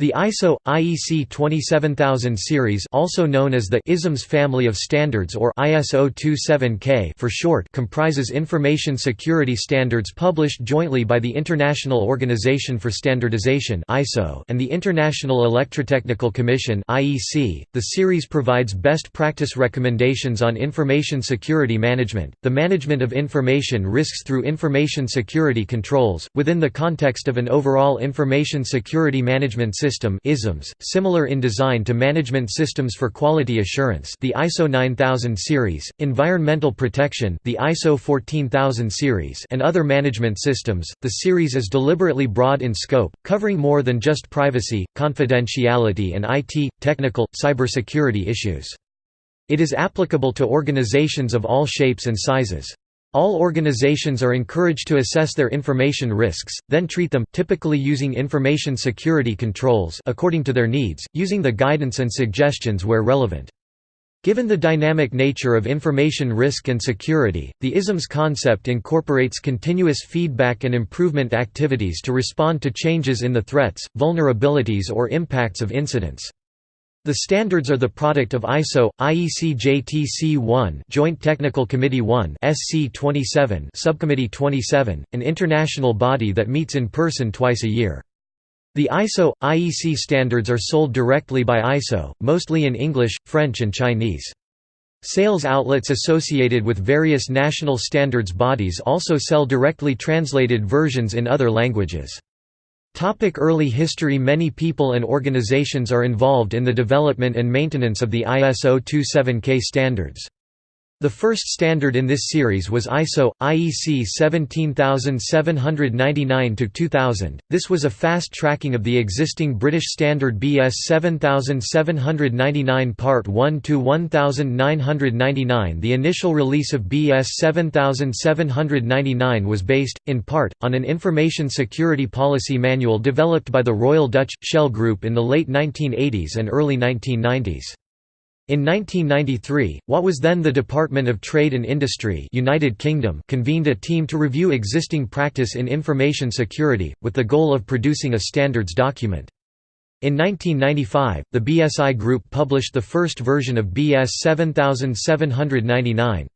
The ISO IEC 27000 series, also known as the ISMS family of standards or ISO 27K for short, comprises information security standards published jointly by the International Organization for Standardization (ISO) and the International Electrotechnical Commission (IEC). The series provides best practice recommendations on information security management, the management of information risks through information security controls within the context of an overall information security management system system ISMS, similar in design to management systems for quality assurance the ISO 9000 series, environmental protection the ISO 14000 series and other management systems. The series is deliberately broad in scope, covering more than just privacy, confidentiality and IT, technical, cybersecurity issues. It is applicable to organizations of all shapes and sizes. All organizations are encouraged to assess their information risks, then treat them, typically using information security controls according to their needs, using the guidance and suggestions where relevant. Given the dynamic nature of information risk and security, the ISMS concept incorporates continuous feedback and improvement activities to respond to changes in the threats, vulnerabilities or impacts of incidents. The standards are the product of ISO, IEC JTC 1 Joint Technical Committee 1 SC 27 Subcommittee 27, an international body that meets in person twice a year. The ISO, IEC standards are sold directly by ISO, mostly in English, French and Chinese. Sales outlets associated with various national standards bodies also sell directly translated versions in other languages. Topic early history Many people and organizations are involved in the development and maintenance of the ISO 27K standards. The first standard in this series was ISO IEC 17799-2000. This was a fast tracking of the existing British standard BS 7799 Part 1 to 1999. The initial release of BS 7799 was based in part on an information security policy manual developed by the Royal Dutch Shell Group in the late 1980s and early 1990s. In 1993, what was then the Department of Trade and Industry United Kingdom convened a team to review existing practice in information security, with the goal of producing a standards document. In 1995, the BSI Group published the first version of BS 7799.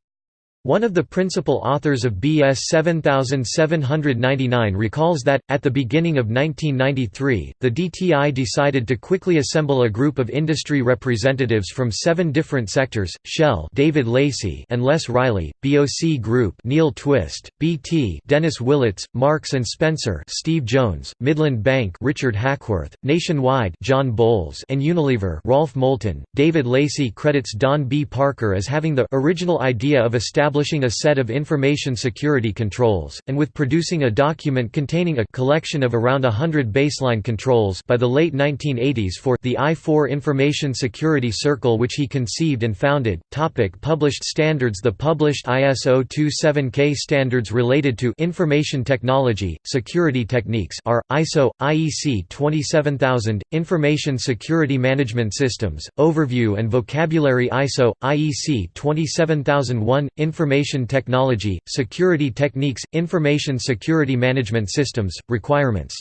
One of the principal authors of BS 7799 recalls that, at the beginning of 1993, the DTI decided to quickly assemble a group of industry representatives from seven different sectors, Shell David Lacey and Les Riley, BOC Group Neil Twist, BT Dennis Willits, Marks & Spencer Steve Jones, Midland Bank Richard Hackworth, Nationwide John Bowles and Unilever Rolf Moulton. David Lacey credits Donn B. Parker as having the original idea of establishing establishing a set of information security controls, and with producing a document containing a collection of around hundred baseline controls by the late 1980s for the I-4 Information Security Circle which he conceived and founded. Topic published standards The published ISO 27K standards related to information technology, security techniques are, ISO, IEC 27000, Information Security Management Systems, Overview and Vocabulary ISO, IEC 27001, Information Information Technology, Security Techniques, Information Security Management Systems, Requirements.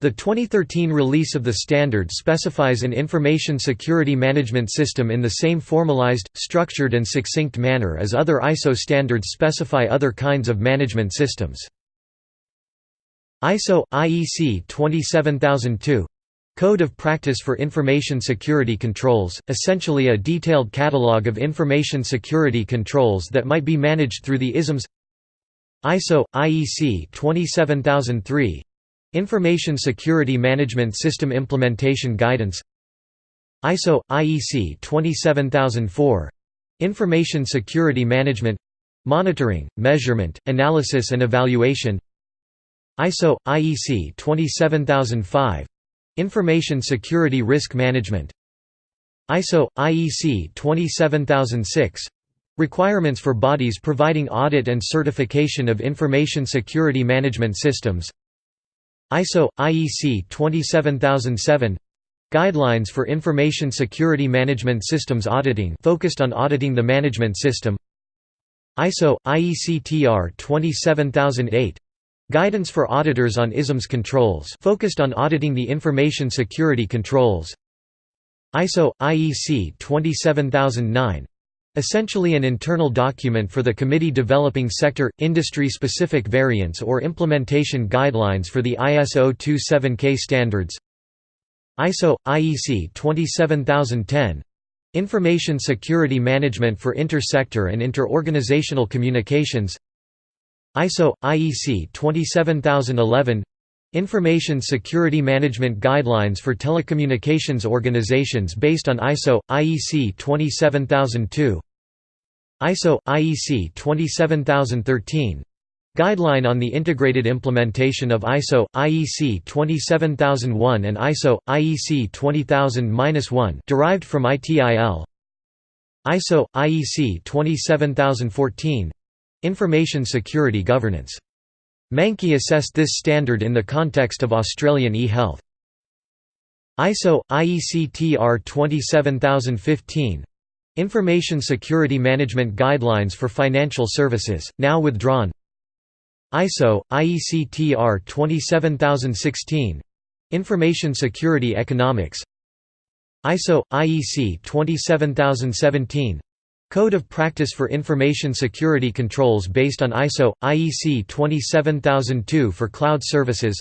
The 2013 release of the standard specifies an information security management system in the same formalized, structured and succinct manner as other ISO standards specify other kinds of management systems. ISO IEC 27002 Code of Practice for Information Security Controls, essentially a detailed catalog of information security controls that might be managed through the ISMS ISO IEC 27003 Information Security Management System Implementation Guidance ISO IEC 27004 Information Security Management Monitoring, Measurement, Analysis and Evaluation ISO IEC 27005 Information Security Risk Management. ISO IEC 27006 Requirements for bodies providing audit and certification of information security management systems. ISO IEC 27007 Guidelines for Information Security Management Systems Auditing focused on auditing the management system. ISO IEC TR 27008 Guidance for auditors on ISMS controls focused on auditing the information security controls. ISO IEC 27009 essentially an internal document for the committee developing sector industry specific variants or implementation guidelines for the ISO 27K standards. ISO IEC 27010 Information Security Management for Inter-Sector and Inter-Organizational Communications ISO IEC 27011 Information Security Management Guidelines for Telecommunications Organizations based on ISO, IEC 27002 ISO, IEC 27013 Guideline on the Integrated Implementation of ISO, IEC 27001 and ISO, IEC 20000-1 derived from ITIL ISO, IEC 27014 Information Security Governance Mankey assessed this standard in the context of Australian e-health. ISO IEC TR 27015 Information Security Management Guidelines for Financial Services, now withdrawn. ISO IEC TR 27016 Information Security Economics. ISO IEC 27017 Code of Practice for Information Security Controls based on ISO, IEC 27002 for cloud services.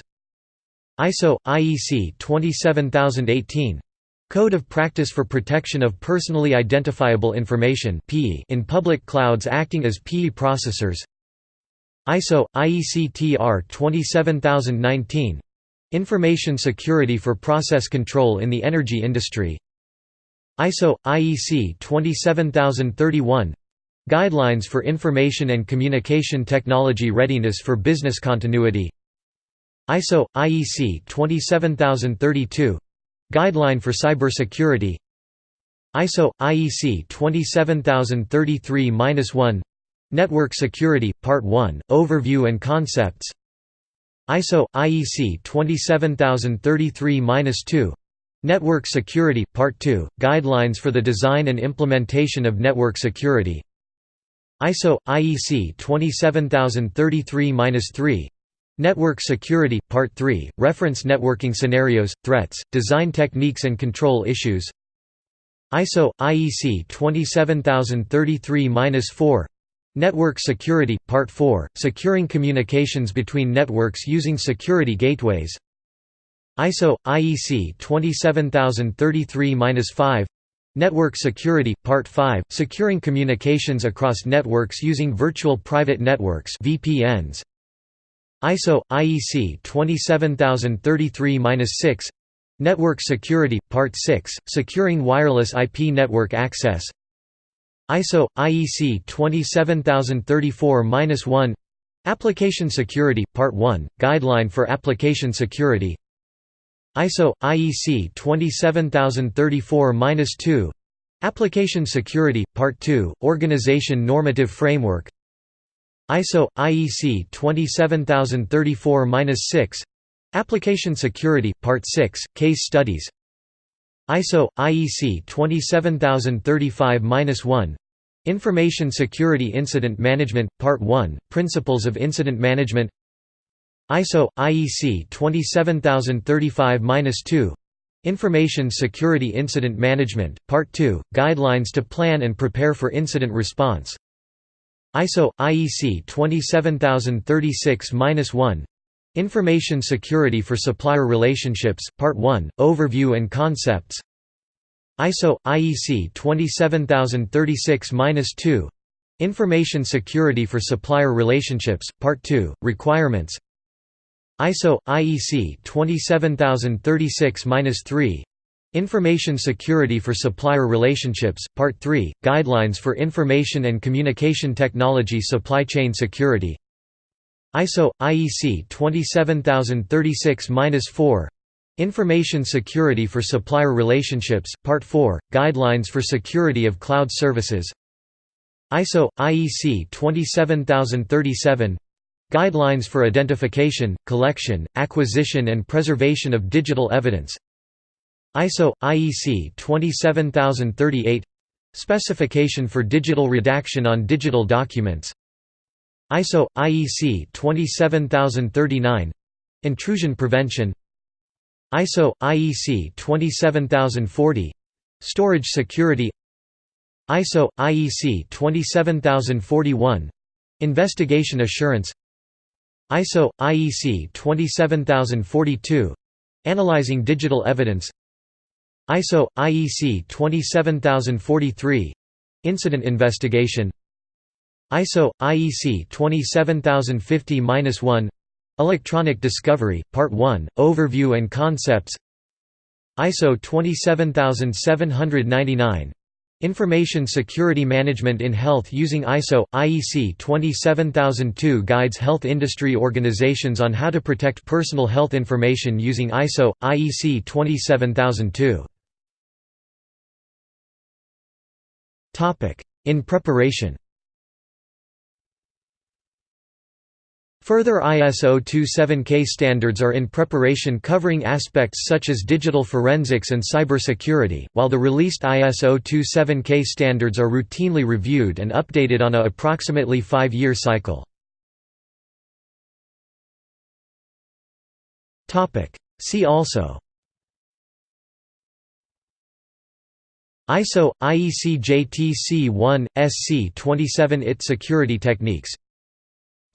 ISO, IEC 27018 Code of Practice for Protection of Personally Identifiable Information in public clouds acting as PE processors. ISO, IEC TR 27019 Information Security for Process Control in the Energy Industry ISO IEC 27031 Guidelines for Information and Communication Technology Readiness for Business Continuity. ISO IEC 27032 Guideline for Cybersecurity. ISO IEC 27033-1 Network Security Part 1 Overview and Concepts. ISO IEC 27033-2 Network Security Part 2 Guidelines for the design and implementation of network security. ISO IEC 27033-3 Network Security Part 3 Reference networking scenarios threats design techniques and control issues. ISO IEC 27033-4 Network Security Part 4 Securing communications between networks using security gateways ISO IEC 27033-5 Network Security Part 5 Securing communications across networks using virtual private networks VPNs ISO IEC 27033-6 Network Security Part 6 Securing wireless IP network access. ISO IEC 27034-1 Application Security Part 1 Guideline for Application Security ISO IEC 27034-2 Application Security Part 2 Organization Normative Framework. ISO IEC 27034-6 Application Security Part 6 Case Studies. ISO IEC 27035-1 Information Security Incident Management Part 1 Principles of Incident Management ISO IEC 27035-2 Information Security Incident Management Part 2 Guidelines to plan and prepare for incident response. ISO IEC 27036-1 Information Security for Supplier Relationships Part 1 Overview and Concepts. ISO IEC 27036-2 Information Security for Supplier Relationships Part 2 Requirements ISO IEC 27036-3 Information Security for Supplier Relationships Part 3 Guidelines for Information and Communication Technology Supply Chain Security. ISO IEC 27036-4 Information Security for Supplier Relationships Part 4 Guidelines for Security of Cloud Services. ISO IEC 27037 Guidelines for Identification, Collection, Acquisition and Preservation of Digital Evidence. ISO IEC 27038 Specification for digital redaction on digital documents. ISO IEC 27039 intrusion prevention. ISO IEC 27040 storage security. ISO IEC 27041 investigation assurance ISO IEC 27042 analyzing digital evidence. ISO IEC 27043 incident investigation. ISO IEC 27050-1 Electronic Discovery Part 1 Overview and Concepts. ISO 27799 Information Security Management in Health using ISO IEC 27002 guides health industry organizations on how to protect personal health information using ISO IEC 27002 Topic. In preparation Further ISO 27K standards are in preparation covering aspects such as digital forensics and cybersecurity, while the released ISO 27K standards are routinely reviewed and updated on a approximately five-year cycle. See also ISO IEC JTC1 SC 27 IT security techniques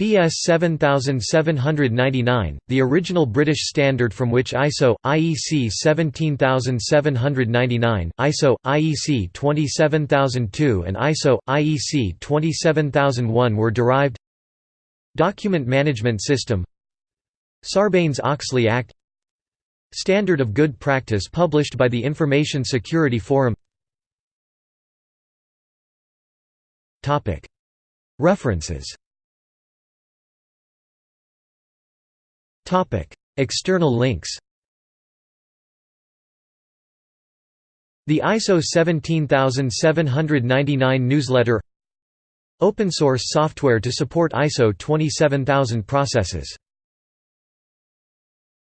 BS 7799, the original British standard from which ISO, IEC 17799, ISO, IEC 27002 and ISO, IEC 27001 were derived Document Management System Sarbanes-Oxley Act Standard of Good Practice published by the Information Security Forum References External links The ISO 17799 newsletter Open source software to support ISO 27000 processes